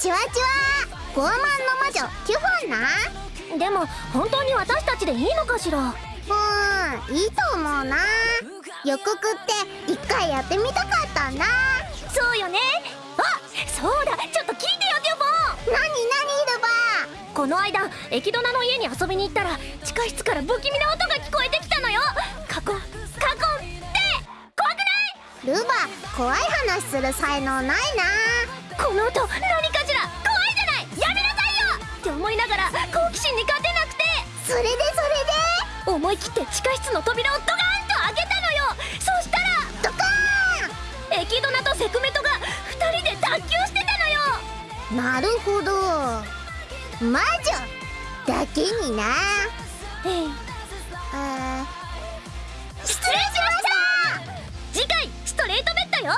傲慢の魔女テュフォンな？でも本当に私たちでいいのかしら？うんいいと思うな。予告って一回やってみたかったんだそうよね。あそうだ。ちょっと聞いてよデュボン。何？何？ルバこの間エキドナの家に遊びに行ったら地下室から不気味な音が聞こえてきたのよ。カコンカコンって。怖くない？ルバ怖い話する才能ないな。この音思い切って地下室の扉をドカーンと開けたのよ。そしたらでドカエキドナとセクメトが2人で脱臼してたのよ。ーンなるほど。魔女だけにな。ええ。あー。失礼しました！次回ストレートベッドよ